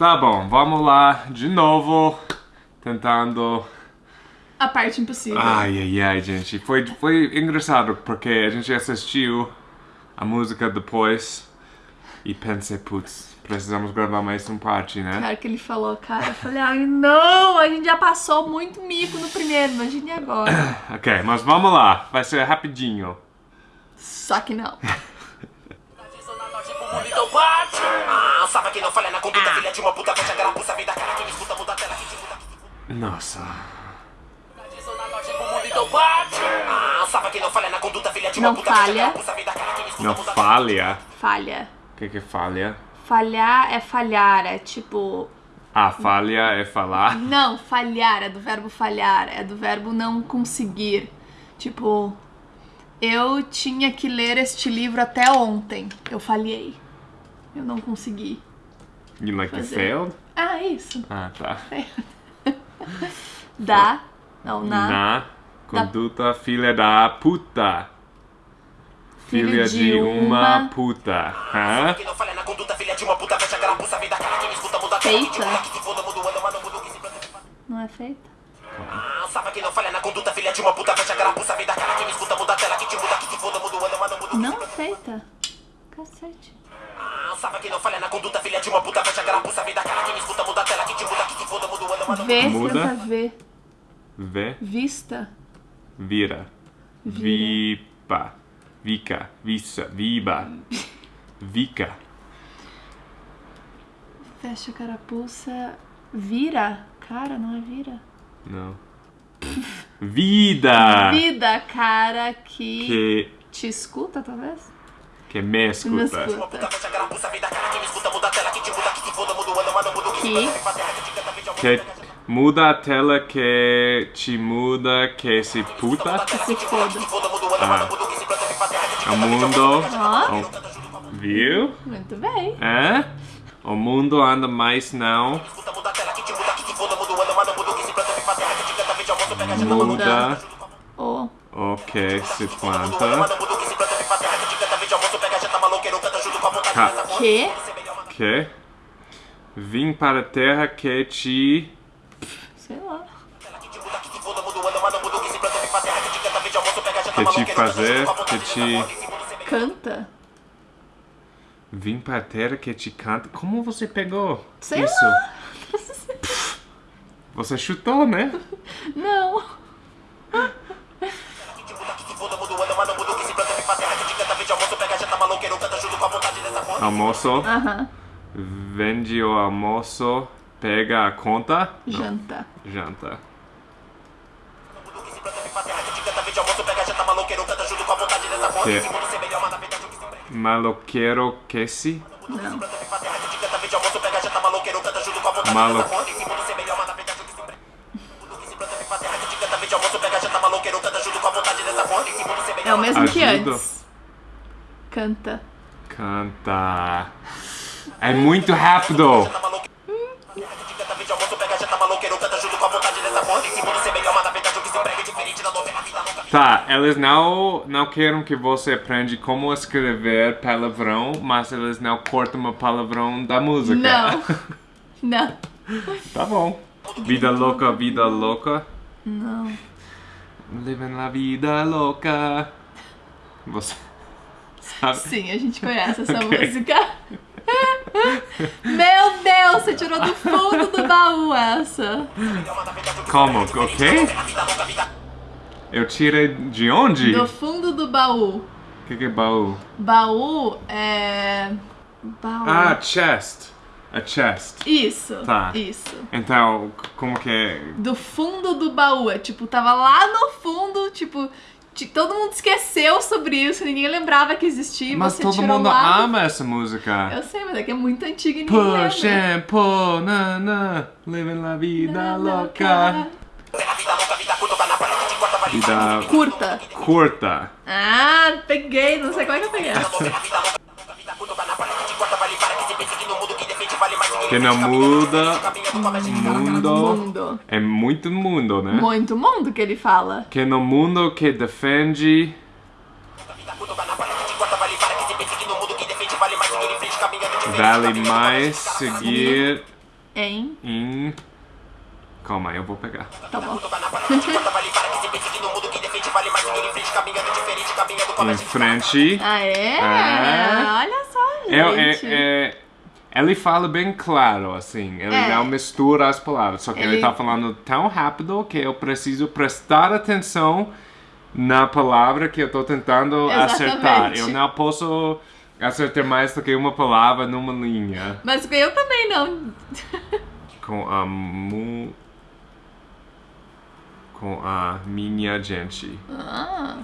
Tá bom, vamos lá de novo. Tentando. A parte impossível. Ai, ai, ai, gente. Foi, foi engraçado porque a gente assistiu a música depois e pensei, putz, precisamos gravar mais um parte, né? Cara, que ele falou, cara, eu falei, ai não, a gente já passou muito mico no primeiro, imagine agora. ok, mas vamos lá, vai ser rapidinho. Só que não. Que não falha na conduta, filha de uma puta, fecha a carapuça, cara, quem me escuta, muda a tela, que te muda. Nossa. Ah, não falha na conduta, filha de uma Não puta, fecha a falha. carapuça, vida cara, quem me escuta, Não muda a tela. falha. Falha. O que que é falha? Falhar é falhar, é tipo. Ah, falha é falar. Não, falhar é do verbo falhar, é do verbo não conseguir. Tipo, eu tinha que ler este livro até ontem. Eu falhei. Eu não consegui. You like Fazer. failed? Ah, isso. Ah, tá. Da. Não, na. Na conduta filha da puta. Filha de. Hã? Filha de uma puta, te Feita. muda, que se foda, muda o ano, mano, muda o que se planta. Não é feita? Ah, não é feita. Cacete. Ah, sabe que não falha na conduta, filha de uma puta, fecha a carapuça, vida cara, quem me escuta, muda a tela, que te muda, que se foda, muda o ano, mano, Vê, Muda. tenta ver. V, Vista. vira. Vipa. Vica. Vissa. Viba. Vica. Fecha a carapuça. Vira. Cara, não é vira. Não. Vida. Vida, cara, que, Que, te escuta, talvez? Que me Me escuta. me que te muda, que se foda, muda a tela que te muda que se puta. Que se foda. muda o mundo. Ó, o- viu? muito bem. É? O mundo anda mais não. muda o o que se planta, Ca- porra. que? Que vim para a terra que te. Sei lá. Que te fazer, que te tá Canta. Vim para a terra que te canta. Como você pegou Sei isso? lá. Você chutou, né? Não. Almoço. Aham. Vende o almoço. Pega a conta. Janta. Janta. Que te. Maloqueiro que se. Não. Malo- É o mesmo que Ajuda. antes. Canta. Canta. É muito rápido. tá eles não, não querem que você aprenda como escrever palavrão, mas eles não cortam o palavrão da música. Não. Não. tá bom. Vida louca, vida louca. Não. Living la vida louca. Você sabe? Sim, a gente conhece essa Ok. música. Meu Deus, você tirou do fundo do baú essa. Como? Ok? Eu tirei de onde? Do O fundo do baú. que, que é baú? Baú é. Baú. Ah, chest. A chest. Isso. Tá. Isso. Então, como que é? Do fundo do baú. É tipo, tava lá no fundo, tipo. Todo mundo esqueceu sobre isso, ninguém lembrava que existia. Mas você todo mundo lá ama essa música. Eu sei, mas é que é muito antiga e ninguém Push lembra. and pull, na na, living la vida louca. Vida Curta. curta. Ah, peguei, não sei como é que eu peguei. Que não muda mundo. Mundo. É muito mundo, né? Muito mundo que ele fala. Que no mundo que defende vale mais seguir em Em. Calma aí, eu vou pegar. Tá bom. Em frente, caminhando diferente, caminhando com a Em mente frente. Aê! É. Olha só, gente. É, é, é, ele fala bem claro, assim. Ele É. não mistura as palavras. Só que ele, Ele- tá falando tão rápido que eu preciso prestar atenção na palavra que eu tô tentando acertar. Exatamente. Eu não posso acertar mais do que uma palavra numa linha. Mas eu também não. Com a mu... Com a minha gente. Ah,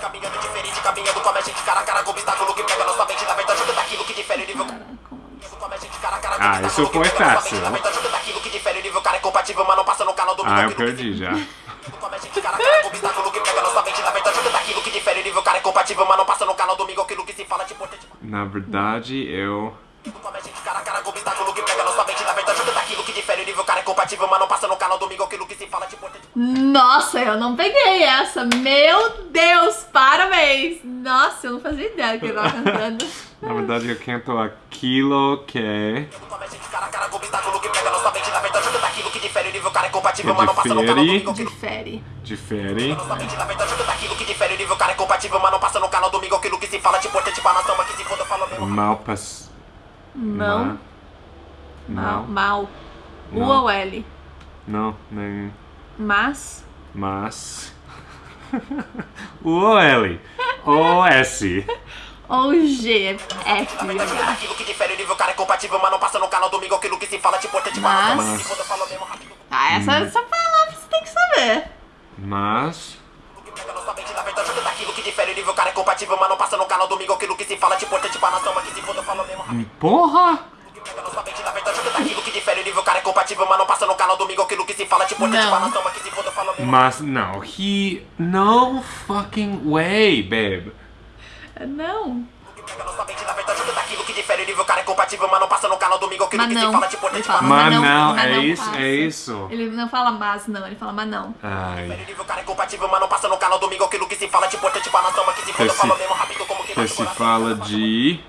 caminhando diferente, caminhando com a mente cara a cara com obstáculo que pega nossa mente, na verdade, ajuda daquilo que difere o nível. Com Ah, isso foi fácil. é Ah, eu perdi já. Na verdade, é eu. Nossa é eu não peguei essa. Meu Deus, parabéns. Nossa, eu não fazia ideia que ele tava cantando. Na verdade, eu canto que. Com a mente cara a cara com obstáculo que difere é não difere. Difere. Difere. Nossa mente, na verdade, ajuda daquilo que difere o nível, cara é compatível, mas não passa no canal domingo aquilo que se fala de importante pra nação, mas que se foda, fala mesmo. Mal. Mal. Mal. Mal. U Não. ou L? Não, nem. Mas. Mas. o ou L. O S. Ou G. F. Ajuda H. daquilo que difere o nível, cara é compatível, mas não passa no canal domingo aquilo que se fala de importante mas. Ah, essa, essa palavra você tem que saber. Mas. O é. Porra! O é não. Mas não, he. No fucking way, babe. Não. É mas não Mas não. é isso, passa. é isso. Ele não fala mas não, ele fala mas não. Ai. É que se fala de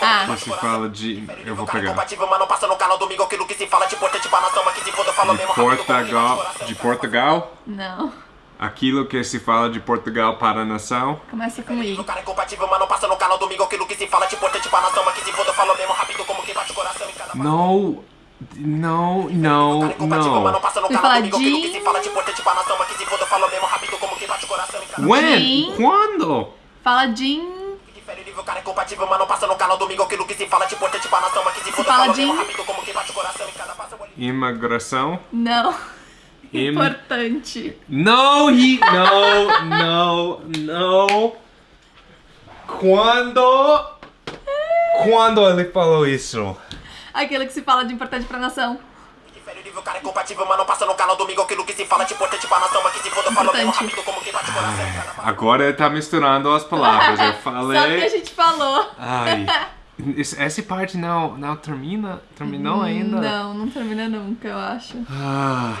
Ah. que se fala de. Eu vou pegar. Não de Portugal. De Portugal? Não. Aquilo que se fala de Portugal para a nação. Começa com I. O cara é compatível, mas não passa no canal domingo aquilo que se fala de importante pra nação, mas que se foda, fala mesmo rápido como que bate coração em cada No. No, no, Cara compatível, mas não fala coração em cada When? Quando? Fala Jim. Que difere o nível, cara é compatível, mas não passa no canal domingo aquilo que se fala de importante pra nação, mas que se foda, fala fala de- mesmo rápido como que bate coração em cada passo. Imigração? Não. Im- Importante. No, he. No, no, no. Quando. Quando ele falou isso? Aquilo que se fala de importante pra nação. O cara é compatível, mas não passa no canal domingo aquilo que se fala de importante pra nação, mas que se foda, mesmo Importante. rápido como que bate coração. Agora ele tá misturando as palavras. Eu Só que a falei. gente falou. Ai. Essa parte não, não termina? Terminou ainda? Não, não termina nunca, eu acho. Ah,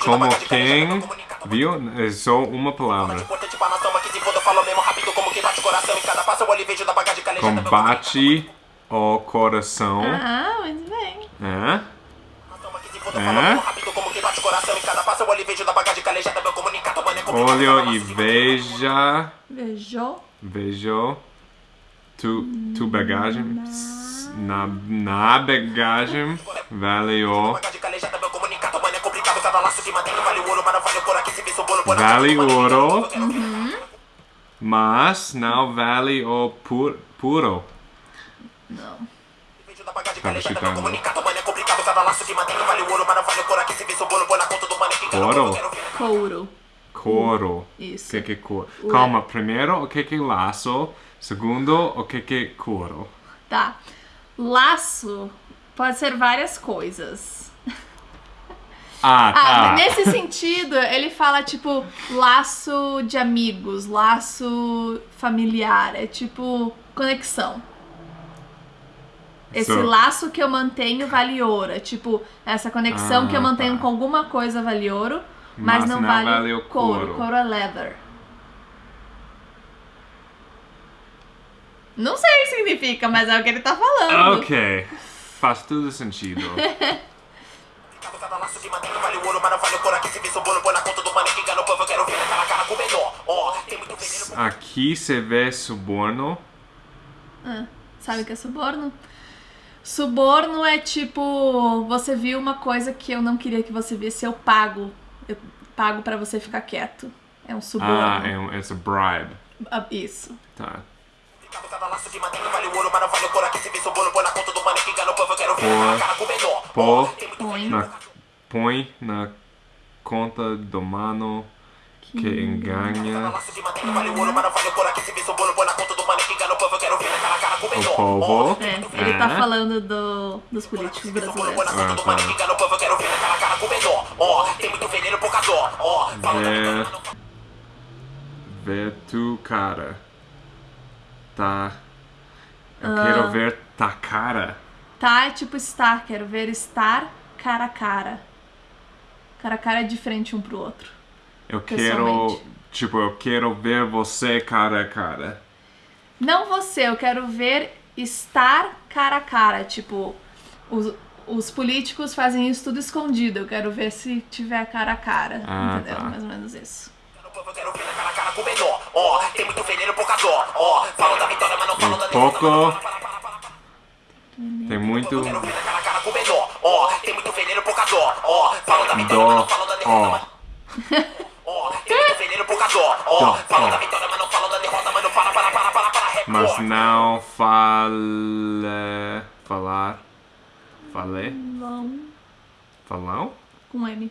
como quem. comunica. Viu? É só uma palavra. meu Combate o coração. Ah, muito bem. É? Mas que se foda, É? fala mesmo rápido como que bate coração em cada passo. Eu olho e vejo veja. Beijou. Vejo. Tu, tu bagagem. Na, na bagagem. Vale o. Bagagem calejada, meu comunicado, mano, é complicado. Cada laço que mantém vale o ouro, mas não vale o couro. Aqui se vê seu bolo, põe na Vale mão, mano, ouro. eu quero- eu quero- Mas não vale o pu puro. Não. Tá comunicado, mano, é complicado. Cada laço que mantém vale o ouro, mas não vale o couro. Coro. O Isso. que que é coro? Calma, primeiro o que que é laço. Segundo, o que que é coro. Tá. Laço pode ser várias coisas. Ah, Ah, tá. nesse sentido, ele fala tipo laço de amigos, laço familiar, é tipo conexão. Esse So- laço que eu mantenho vale ouro, é tipo essa conexão que eu Ah, mantenho tá. com alguma coisa vale ouro, Mas, não, vale, o couro. Couro é leather. Não sei o que significa, mas é o que ele tá falando. Ok. Faz tudo sentido. Cada laço que mantém vale o ouro, mas não vale o couro. Aqui se vê seu bolo, põe na conta do manequim. Engana o povo, eu quero ver aquela cara com o melhor. Ó, tem muito veneno. Aqui você vê suborno. Ah, sabe o que é suborno? Suborno é tipo, você viu uma coisa que eu não queria que você visse, eu pago. Eu pago pra você ficar quieto. É um suborno. Ah, é um, it's a bribe. Ah, Isso. Tá. Pô, muito Põe. na, põe na conta do mano que engana laço que mantém vale o povo. É, ele tá É. falando do, dos políticos brasileiros. Ah, quero ver Vê, vê tu cara. Tá. Eu Ah. quero ver tá cara. Tá é tipo estar, quero ver estar cara a cara. Cara a cara é diferente um pro outro. Eu quero. Tipo, eu quero ver você cara a cara. Não você, eu quero ver estar cara a cara. Tipo, os, os políticos fazem isso tudo escondido. Eu quero ver se tiver cara a cara. Ah, entendeu? tá. Mais ou menos isso. No povo eu quero ver aquela cara com o melhor. Ó, tem muito veneno, pouca dó. Ó, falam da vitória, mas não falam da Um derrota. pouco. Tem muito. Eu quero ver aquela cara com o melhor. Ó, tem muito veneno. Ó, da vitória, mas não da derrota. Ó. mas- Ó, tem muito veneno, pouca dó. Ó, falam ó. da vitória, mas não falam da derrota. Mas não para, para, para, para, para. Mas Record. não fale. Falar. Falei? Vão Falão? com M.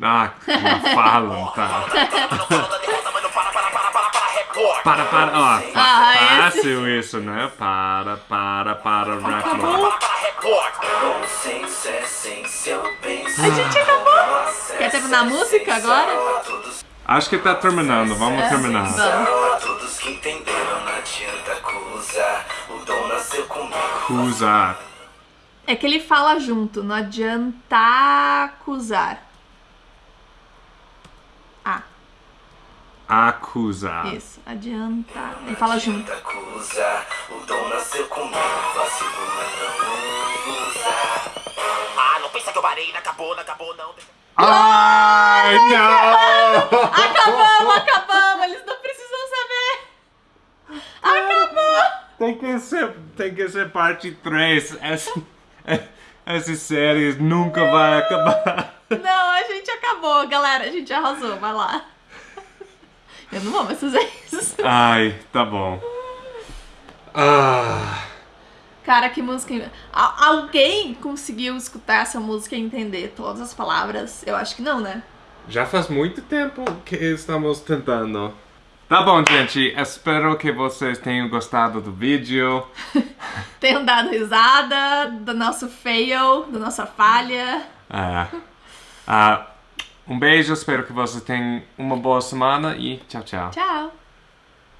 Ah, falam, tá. Mas. Mas para, para, para, para, para. Para, para, ó. Ah, esse- Fácil isso, né? Para, para, para, Para, record. para, para, record. A gente acabou! Quer terminar a música agora? Acho que tá terminando, vamos terminar. Vamos. Todos que entenderam, não adianta acusar. O dom nasceu comigo. Acusar. É que ele fala junto, não adianta acusar. Ah, Acusar. isso, adianta. Ele fala junto. Acusar. O dom nasceu comigo. Vacilo não usar. Ah, não pensa que eu parei, não acabou, não acabou, não. Ai, não! Acabamos, acabamos, eles não precisam saber. Acabou! Tem que ser, tem que ser parte 3. Essa, essa série nunca vai acabar. Não, a gente acabou, galera, a gente arrasou, vai lá. Eu não vou mais fazer isso. Ai, tá bom. Ah, Cara, que música. Al- Alguém conseguiu escutar essa música e entender todas as palavras? Eu acho que não, né? Já faz muito tempo que estamos tentando. Tá bom, gente. Espero que vocês tenham gostado do vídeo. Tenham dado risada do nosso fail, da nossa falha. Ah, ah, um beijo, espero que vocês tenham uma boa semana e tchau, tchau. Tchau!